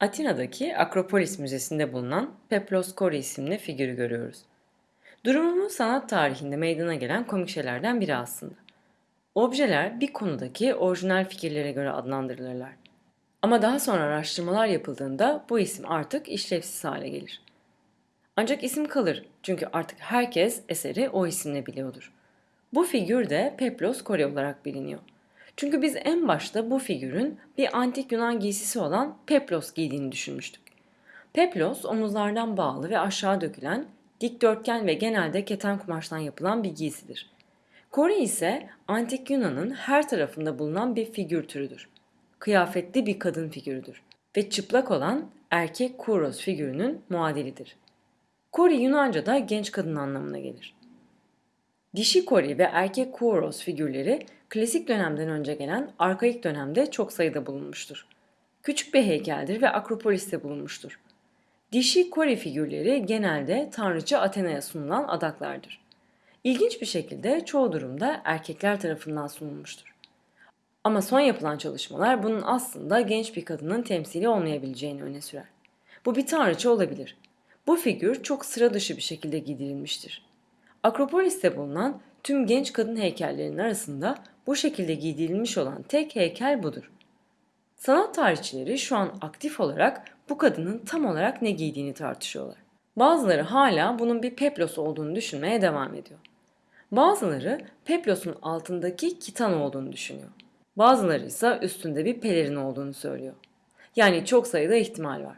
Atina'daki Akropolis Müzesi'nde bulunan Peplos Kori isimli figürü görüyoruz. Durumumuz sanat tarihinde meydana gelen komik şeylerden biri aslında. Objeler bir konudaki orijinal fikirlere göre adlandırılırlar. Ama daha sonra araştırmalar yapıldığında bu isim artık işlevsiz hale gelir. Ancak isim kalır çünkü artık herkes eseri o isimle biliyordur. Bu figür de Peplos Kore olarak biliniyor. Çünkü biz en başta bu figürün bir antik Yunan giysisi olan peplos giydiğini düşünmüştük. Peplos omuzlardan bağlı ve aşağı dökülen, dikdörtgen ve genelde keten kumaştan yapılan bir giysidir. Kore ise antik Yunan'ın her tarafında bulunan bir figür türüdür. Kıyafetli bir kadın figürüdür ve çıplak olan erkek kuros figürünün muadilidir. Kore Yunanca'da genç kadın anlamına gelir. Dişi kori ve erkek kuoros figürleri klasik dönemden önce gelen arkaik dönemde çok sayıda bulunmuştur. Küçük bir heykeldir ve Akropolis'te bulunmuştur. Dişi kori figürleri genelde tanrıça Athena'ya sunulan adaklardır. İlginç bir şekilde çoğu durumda erkekler tarafından sunulmuştur. Ama son yapılan çalışmalar bunun aslında genç bir kadının temsili olmayabileceğini öne sürer. Bu bir tanrıça olabilir. Bu figür çok sıra dışı bir şekilde giydirilmiştir. Akropolis'te bulunan tüm genç kadın heykellerinin arasında bu şekilde giydirilmiş olan tek heykel budur. Sanat tarihçileri şu an aktif olarak bu kadının tam olarak ne giydiğini tartışıyorlar. Bazıları hala bunun bir peplos olduğunu düşünmeye devam ediyor. Bazıları peplosun altındaki kitan olduğunu düşünüyor. Bazıları ise üstünde bir pelerin olduğunu söylüyor. Yani çok sayıda ihtimal var.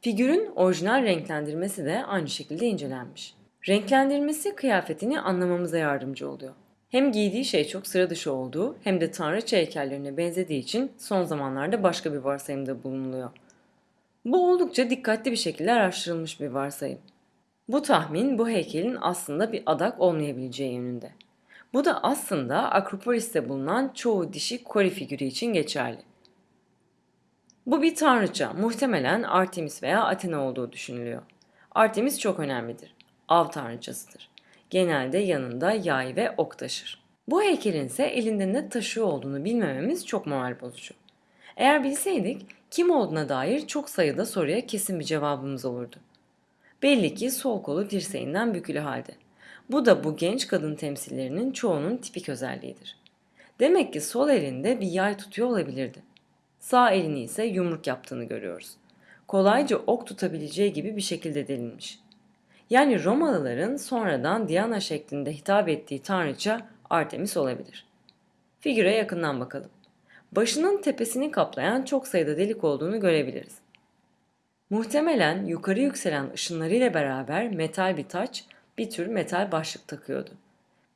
Figürün orijinal renklendirmesi de aynı şekilde incelenmiş. Renklendirmesi kıyafetini anlamamıza yardımcı oluyor. Hem giydiği şey çok sıra dışı olduğu hem de tanrıça heykellerine benzediği için son zamanlarda başka bir varsayımda bulunuluyor. Bu oldukça dikkatli bir şekilde araştırılmış bir varsayım. Bu tahmin bu heykelin aslında bir adak olmayabileceği yönünde. Bu da aslında Akropolis'te bulunan çoğu dişi kori figürü için geçerli. Bu bir tanrıça, muhtemelen Artemis veya Athena olduğu düşünülüyor. Artemis çok önemlidir av tanrıçasıdır. Genelde yanında yay ve ok taşır. Bu heykelin ise elinde ne taşıyor olduğunu bilmememiz çok moral bozucu. Eğer bilseydik kim olduğuna dair çok sayıda soruya kesin bir cevabımız olurdu. Belli ki sol kolu dirseğinden bükülü halde. Bu da bu genç kadın temsillerinin çoğunun tipik özelliğidir. Demek ki sol elinde bir yay tutuyor olabilirdi. Sağ elini ise yumruk yaptığını görüyoruz. Kolayca ok tutabileceği gibi bir şekilde delinmiş. Yani Romalıların sonradan Diana şeklinde hitap ettiği tanrıça Artemis olabilir. Figüre yakından bakalım. Başının tepesini kaplayan çok sayıda delik olduğunu görebiliriz. Muhtemelen yukarı yükselen ışınlarıyla beraber metal bir taç, bir tür metal başlık takıyordu.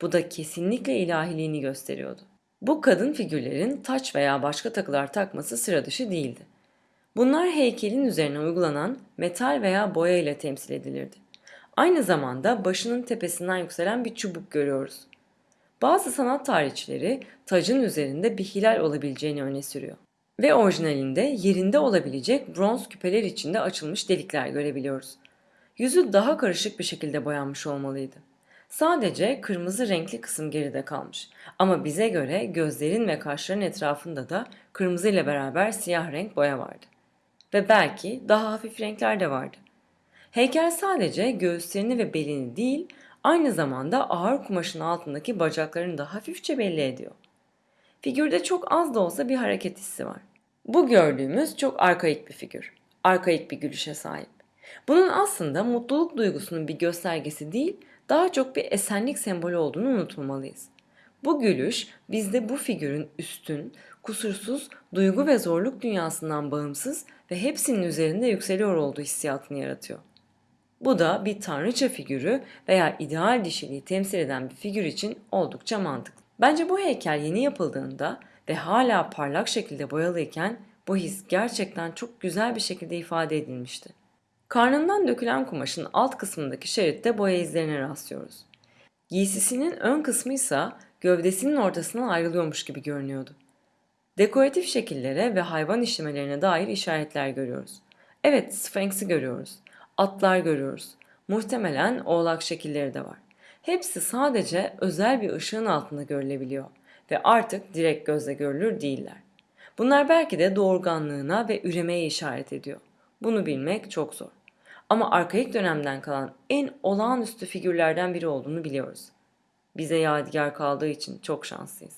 Bu da kesinlikle ilahiliğini gösteriyordu. Bu kadın figürlerin taç veya başka takılar takması sıra dışı değildi. Bunlar heykelin üzerine uygulanan metal veya boya ile temsil edilirdi. Aynı zamanda başının tepesinden yükselen bir çubuk görüyoruz. Bazı sanat tarihçileri tacın üzerinde bir hilal olabileceğini öne sürüyor. Ve orijinalinde yerinde olabilecek bronz küpeler içinde açılmış delikler görebiliyoruz. Yüzü daha karışık bir şekilde boyanmış olmalıydı. Sadece kırmızı renkli kısım geride kalmış. Ama bize göre gözlerin ve kaşların etrafında da kırmızı ile beraber siyah renk boya vardı. Ve belki daha hafif renkler de vardı. Heykel sadece göğüslerini ve belini değil, aynı zamanda ağır kumaşın altındaki bacaklarını da hafifçe belli ediyor. Figürde çok az da olsa bir hareket hissi var. Bu gördüğümüz çok arkaik bir figür. Arkaik bir gülüşe sahip. Bunun aslında mutluluk duygusunun bir göstergesi değil, daha çok bir esenlik sembolü olduğunu unutmamalıyız. Bu gülüş bizde bu figürün üstün, kusursuz, duygu ve zorluk dünyasından bağımsız ve hepsinin üzerinde yükseliyor olduğu hissiyatını yaratıyor. Bu da bir tanrıça figürü veya ideal dişiliği temsil eden bir figür için oldukça mantıklı. Bence bu heykel yeni yapıldığında ve hala parlak şekilde boyalıyken bu his gerçekten çok güzel bir şekilde ifade edilmişti. Karnından dökülen kumaşın alt kısmındaki şeritte boya izlerine rastlıyoruz. Giysisinin ön kısmı ise gövdesinin ortasından ayrılıyormuş gibi görünüyordu. Dekoratif şekillere ve hayvan işlemelerine dair işaretler görüyoruz. Evet, Sphinx'i görüyoruz atlar görüyoruz. Muhtemelen oğlak şekilleri de var. Hepsi sadece özel bir ışığın altında görülebiliyor ve artık direkt gözle görülür değiller. Bunlar belki de doğurganlığına ve üremeye işaret ediyor. Bunu bilmek çok zor. Ama arkaik dönemden kalan en olağanüstü figürlerden biri olduğunu biliyoruz. Bize yadigar kaldığı için çok şanslıyız.